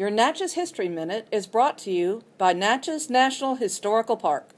Your Natchez History Minute is brought to you by Natchez National Historical Park.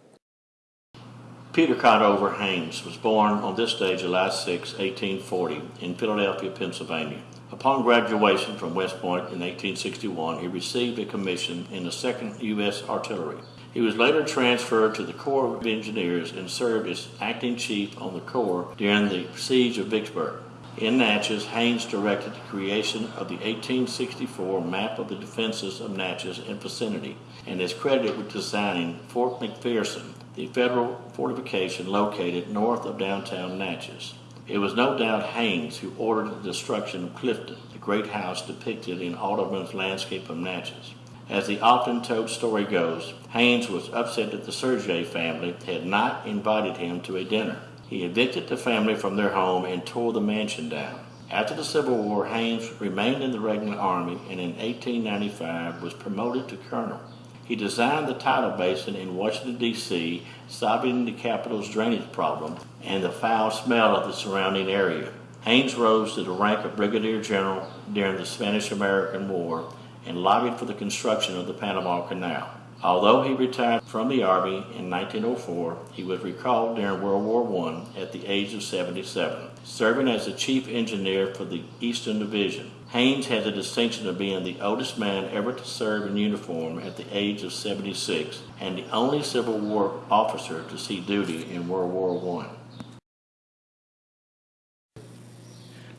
Peter Conover Hains was born on this day, July 6, 1840, in Philadelphia, Pennsylvania. Upon graduation from West Point in 1861, he received a commission in the 2nd U.S. Artillery. He was later transferred to the Corps of Engineers and served as acting chief on the Corps during the Siege of Vicksburg. In Natchez, Hains directed the creation of the 1864 map of the defenses of Natchez and vicinity and is credited with designing Fort McPherson, the federal fortification located north of downtown Natchez. It was no doubt Hains who ordered the destruction of Clifton, the great house depicted in Audubon's landscape of Natchez. As the often told story goes, Hains was upset that the Surget family had not invited him to a dinner. He evicted the family from their home and tore the mansion down. After the Civil War, Hains remained in the regular army and in 1895 was promoted to colonel. He designed the tidal basin in Washington, D.C., solving the capital's drainage problem and the foul smell of the surrounding area. Hains rose to the rank of brigadier general during the Spanish-American War and lobbied for the construction of the Panama Canal. Although he retired from the Army in 1904, he was recalled during World War I at the age of 77, serving as the chief engineer for the Eastern Division. Hains had the distinction of being the oldest man ever to serve in uniform at the age of 76 and the only Civil War officer to see duty in World War I.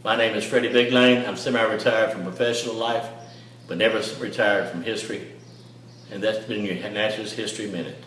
My name is Freddie Big Lane. I'm semi-retired from professional life, but never retired from history and that's been your Natchez History Minute.